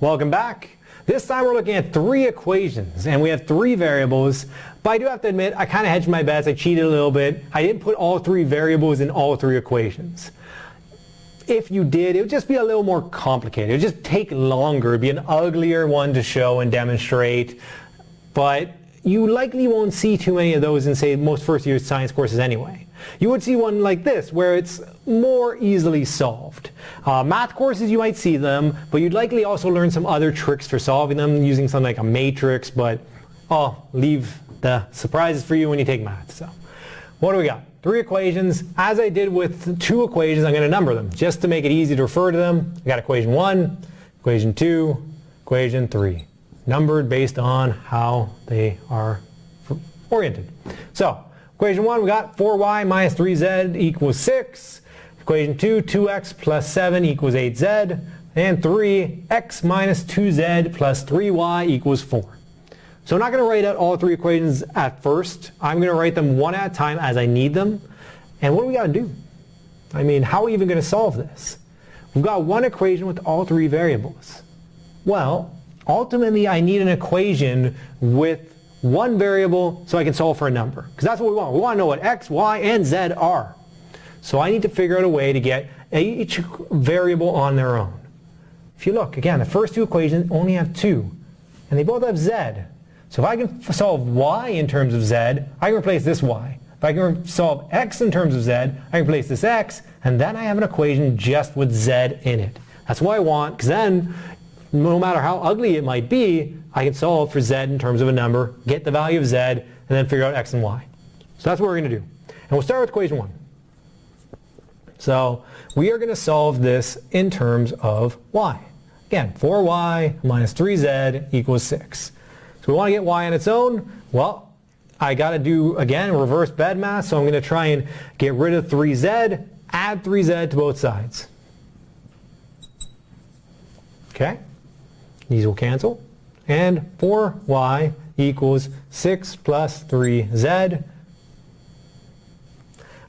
Welcome back. This time we're looking at three equations and we have three variables, but I do have to admit I kind of hedged my bets, I cheated a little bit. I didn't put all three variables in all three equations. If you did, it would just be a little more complicated. It would just take longer, it'd be an uglier one to show and demonstrate, but you likely won't see too many of those in say most first year science courses anyway. You would see one like this where it's more easily solved. Uh, math courses you might see them, but you'd likely also learn some other tricks for solving them using something like a matrix, but I'll leave the surprises for you when you take math. So what do we got? Three equations. As I did with two equations, I'm going to number them just to make it easy to refer to them. I got equation 1, equation 2, equation 3. Numbered based on how they are oriented. So Equation 1, we got 4y minus 3z equals 6. Equation 2, 2x plus 7 equals 8z. And 3, x minus 2z plus 3y equals 4. So I'm not going to write out all three equations at first. I'm going to write them one at a time as I need them. And what do we got to do? I mean, how are we even going to solve this? We've got one equation with all three variables. Well, ultimately I need an equation with one variable so I can solve for a number. Because that's what we want. We want to know what x, y, and z are. So I need to figure out a way to get each variable on their own. If you look, again, the first two equations only have two. And they both have z. So if I can solve y in terms of z, I can replace this y. If I can solve x in terms of z, I can replace this x, and then I have an equation just with z in it. That's what I want, because then, no matter how ugly it might be, I can solve for z in terms of a number, get the value of z, and then figure out x and y. So that's what we're going to do. And we'll start with equation 1. So we are going to solve this in terms of y. Again, 4y minus 3z equals 6. So we want to get y on its own. Well, I got to do, again, reverse bed BEDMAS, so I'm going to try and get rid of 3z, add 3z to both sides. Okay? These will cancel and 4y equals 6 plus 3z.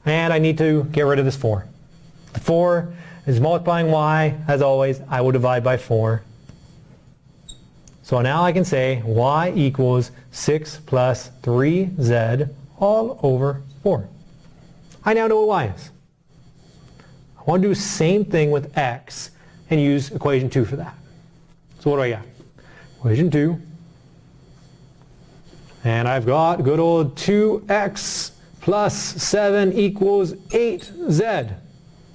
And I need to get rid of this 4. The 4 is multiplying y, as always, I will divide by 4. So now I can say y equals 6 plus 3z all over 4. I now know what y is. I want to do the same thing with x and use equation 2 for that. So what do I got? equation 2. And I've got good old 2x plus 7 equals 8z.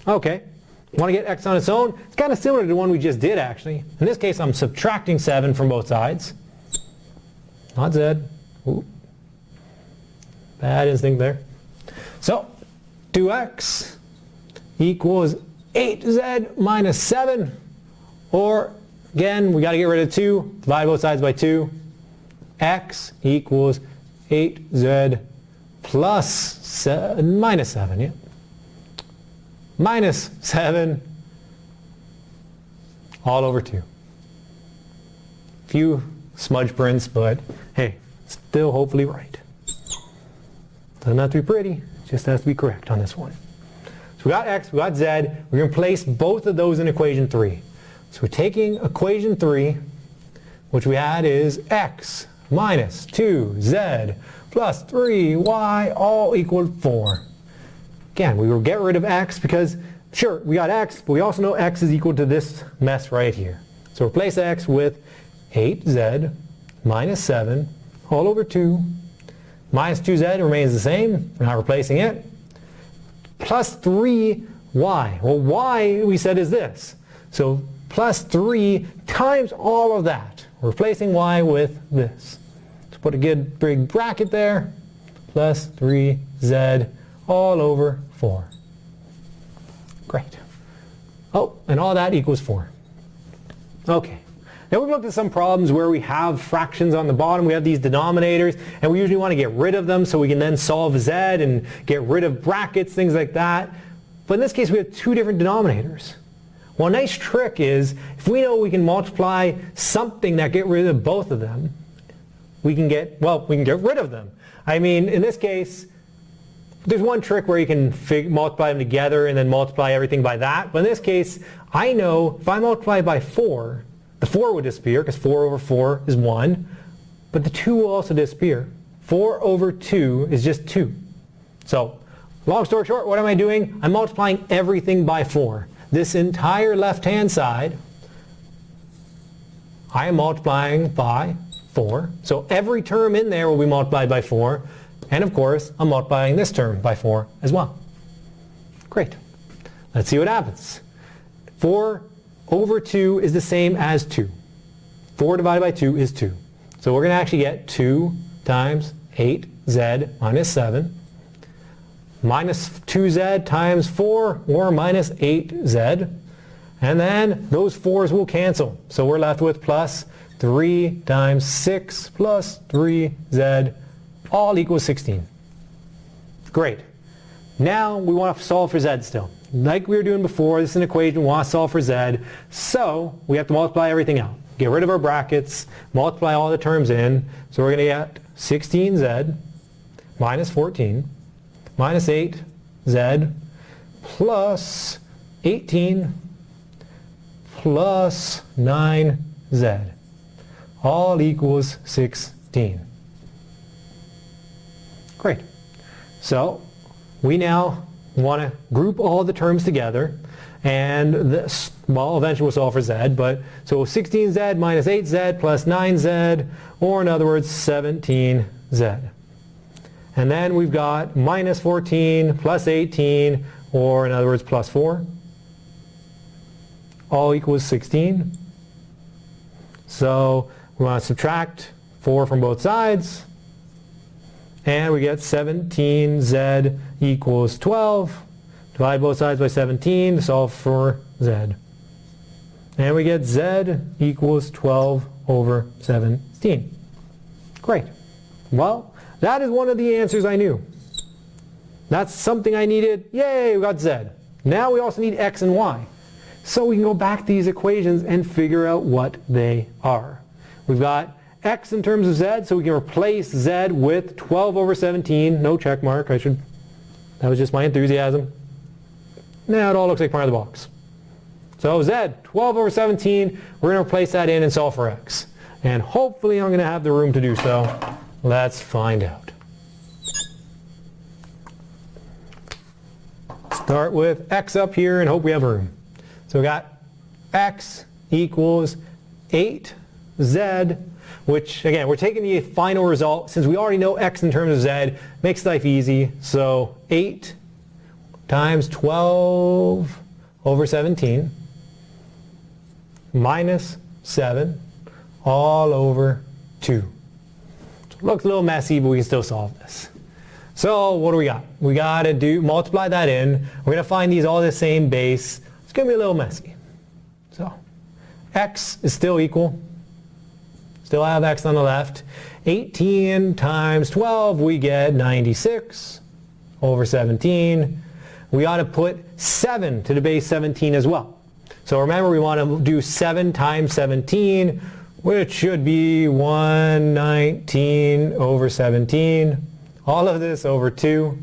Okay, want to get x on its own? It's kind of similar to the one we just did actually. In this case I'm subtracting 7 from both sides. Not z. Ooh. Bad instinct there. So 2x equals 8z minus 7 or Again, we got to get rid of 2. Divide both sides by 2. x equals 8z plus seven, minus 7. Yeah? Minus 7 all over 2. Few smudge prints, but hey, still hopefully right. Doesn't have to be pretty, just has to be correct on this one. So we got x, we got z. We're going to place both of those in equation 3. So we're taking equation 3, which we had is x minus 2z plus 3y all equal 4. Again, we will get rid of x because, sure, we got x, but we also know x is equal to this mess right here. So replace x with 8z minus 7 all over 2. Minus 2z remains the same. We're not replacing it. Plus 3y. Well, y we said is this. So plus 3 times all of that, replacing y with this. So put a good big bracket there, plus 3z all over 4. Great. Oh, and all that equals 4. Okay. Now we've looked at some problems where we have fractions on the bottom, we have these denominators, and we usually want to get rid of them so we can then solve z and get rid of brackets, things like that. But in this case we have two different denominators. Well, a nice trick is if we know we can multiply something that get rid of both of them, we can get, well, we can get rid of them. I mean, in this case, there's one trick where you can multiply them together and then multiply everything by that. But in this case, I know if I multiply by 4, The 4 would disappear because 4 over 4 is 1. But the 2 will also disappear. 4 over 2 is just 2. So, long story short, what am I doing? I'm multiplying everything by 4. This entire left-hand side, I am multiplying by 4. So every term in there will be multiplied by 4. And of course, I'm multiplying this term by 4 as well. Great. Let's see what happens. 4 over 2 is the same as 2. 4 divided by 2 is 2. So we're going to actually get 2 times 8z minus 7 minus 2z times 4 or minus 8z. And then those 4's will cancel. So we're left with plus 3 times 6 plus 3z all equals 16. Great. Now we want to solve for z still. Like we were doing before, this is an equation, we want to solve for z. So we have to multiply everything out. Get rid of our brackets, multiply all the terms in. So we're going to get 16z minus 14 minus 8z plus 18 plus 9z all equals 16. Great. So we now want to group all the terms together and this, well, eventually we'll solve for z, but so 16z minus 8z plus 9z, or in other words, 17z. And then we've got minus 14 plus 18, or in other words, plus 4, all equals 16. So we want to subtract 4 from both sides, and we get 17z equals 12. Divide both sides by 17 to solve for z. And we get z equals 12 over 17. Great. Well, that is one of the answers I knew. That's something I needed. Yay, we got z. Now we also need x and y. So we can go back to these equations and figure out what they are. We've got x in terms of z, so we can replace z with 12 over 17. No check mark. I should. That was just my enthusiasm. Now it all looks like part of the box. So z, 12 over 17, we're going to replace that in and solve for x. And hopefully I'm going to have the room to do so. Let's find out. Start with x up here and hope we have room. So we got x equals 8z, which again, we're taking the final result. Since we already know x in terms of z, makes life easy. So 8 times 12 over 17 minus 7 all over 2. Looks a little messy, but we can still solve this. So what do we got? We got to do multiply that in. We're going to find these all the same base. It's going to be a little messy. So x is still equal. Still have x on the left. 18 times 12, we get 96 over 17 we ought to put 7 to the base 17 as well. So remember we want to do 7 times 17, which should be 119 over 17. All of this over 2.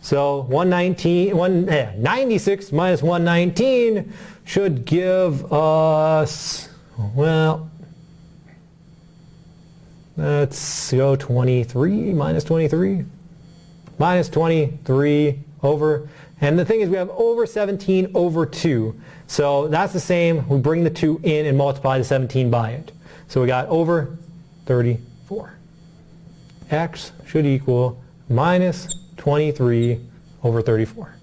So 119, one, eh, 96 minus 119 should give us, well, let's go 23 minus 23. Minus 23 over, and the thing is we have over 17 over 2. So that's the same. We bring the 2 in and multiply the 17 by it. So we got over 34. x should equal minus 23 over 34.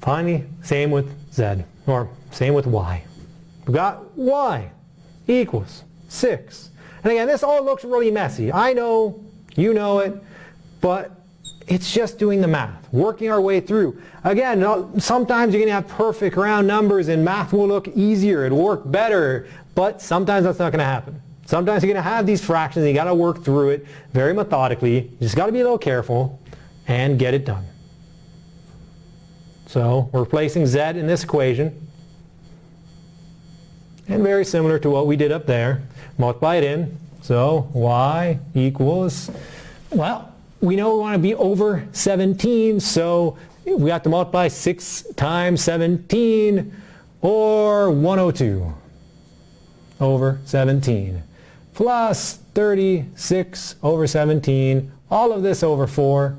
Finally, same with z, or same with y. We got y equals 6. And again, this all looks really messy. I know, you know it, but it's just doing the math, working our way through. Again, uh, sometimes you're going to have perfect round numbers and math will look easier, it'll work better, but sometimes that's not going to happen. Sometimes you're going to have these fractions and you got to work through it very methodically. You just got to be a little careful and get it done. So we're replacing z in this equation. And very similar to what we did up there. Multiply it in. So y equals, well, we know we want to be over 17, so we have to multiply 6 times 17, or 102 over 17 plus 36 over 17, all of this over 4,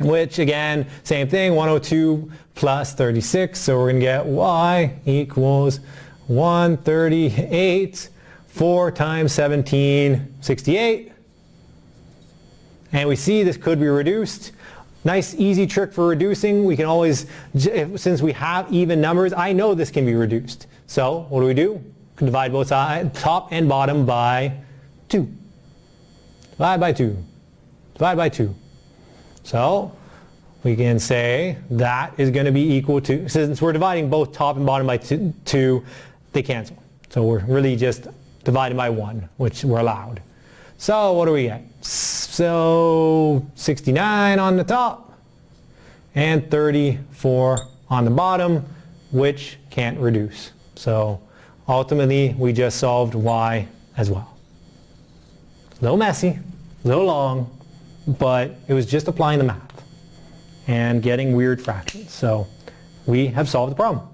which again, same thing, 102 plus 36, so we're going to get y equals 138, 4 times 17, 68. And we see this could be reduced. Nice easy trick for reducing. We can always, since we have even numbers, I know this can be reduced. So what do we do? divide both sides, top and bottom by 2. Divide by 2. Divide by 2. So we can say that is going to be equal to, since we're dividing both top and bottom by 2, two they cancel. So we're really just dividing by 1, which we're allowed. So what do we get? So 69 on the top and 34 on the bottom, which can't reduce. So ultimately, we just solved y as well. A little messy, a little long, but it was just applying the math and getting weird fractions. So we have solved the problem.